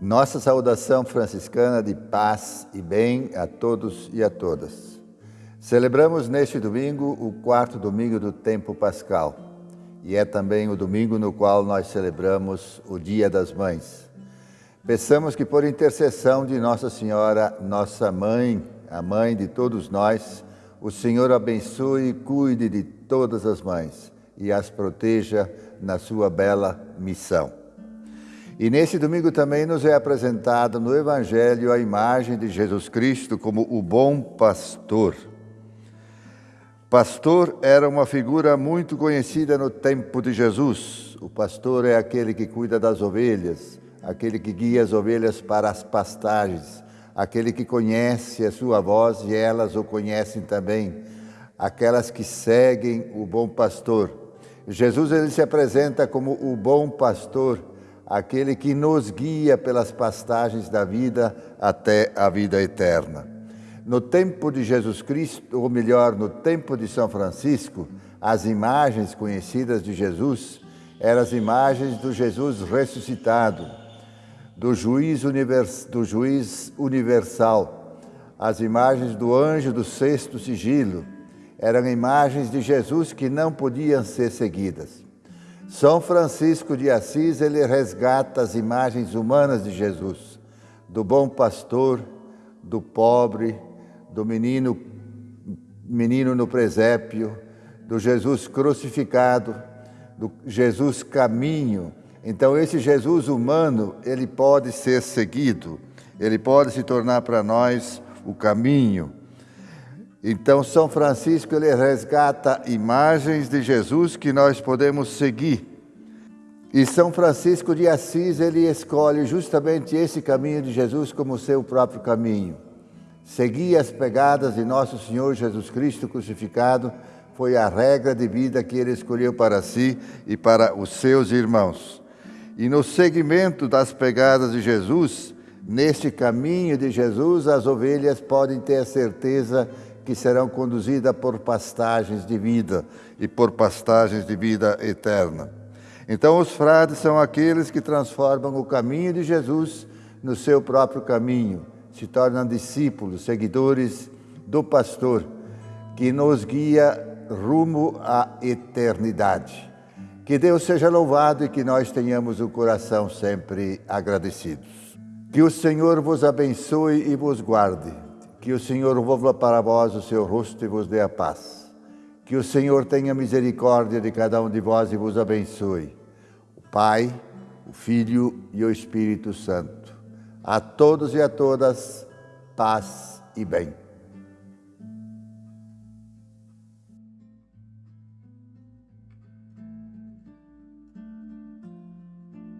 Nossa saudação franciscana de paz e bem a todos e a todas. Celebramos neste domingo o quarto domingo do tempo pascal e é também o domingo no qual nós celebramos o Dia das Mães. Peçamos que, por intercessão de Nossa Senhora, nossa mãe, a mãe de todos nós, o Senhor abençoe e cuide de todas as mães e as proteja na sua bela missão. E nesse domingo também nos é apresentada no Evangelho a imagem de Jesus Cristo como o bom pastor. Pastor era uma figura muito conhecida no tempo de Jesus. O pastor é aquele que cuida das ovelhas, aquele que guia as ovelhas para as pastagens, aquele que conhece a sua voz e elas o conhecem também, aquelas que seguem o bom pastor. Jesus ele se apresenta como o bom pastor aquele que nos guia pelas pastagens da vida até a vida eterna. No tempo de Jesus Cristo, ou melhor, no tempo de São Francisco, as imagens conhecidas de Jesus eram as imagens do Jesus ressuscitado, do juiz, univers, do juiz universal, as imagens do anjo do sexto sigilo, eram imagens de Jesus que não podiam ser seguidas. São Francisco de Assis, ele resgata as imagens humanas de Jesus, do bom pastor, do pobre, do menino, menino no presépio, do Jesus crucificado, do Jesus caminho. Então esse Jesus humano, ele pode ser seguido, ele pode se tornar para nós o caminho. Então, São Francisco ele resgata imagens de Jesus que nós podemos seguir. E São Francisco de Assis ele escolhe justamente esse caminho de Jesus como seu próprio caminho. Seguir as pegadas de nosso Senhor Jesus Cristo crucificado foi a regra de vida que ele escolheu para si e para os seus irmãos. E no seguimento das pegadas de Jesus, neste caminho de Jesus, as ovelhas podem ter a certeza que serão conduzidas por pastagens de vida e por pastagens de vida eterna. Então, os frades são aqueles que transformam o caminho de Jesus no seu próprio caminho, se tornam discípulos, seguidores do pastor, que nos guia rumo à eternidade. Que Deus seja louvado e que nós tenhamos o coração sempre agradecidos. Que o Senhor vos abençoe e vos guarde que o Senhor volva para vós o seu rosto e vos dê a paz. Que o Senhor tenha misericórdia de cada um de vós e vos abençoe. O Pai, o Filho e o Espírito Santo. A todos e a todas, paz e bem.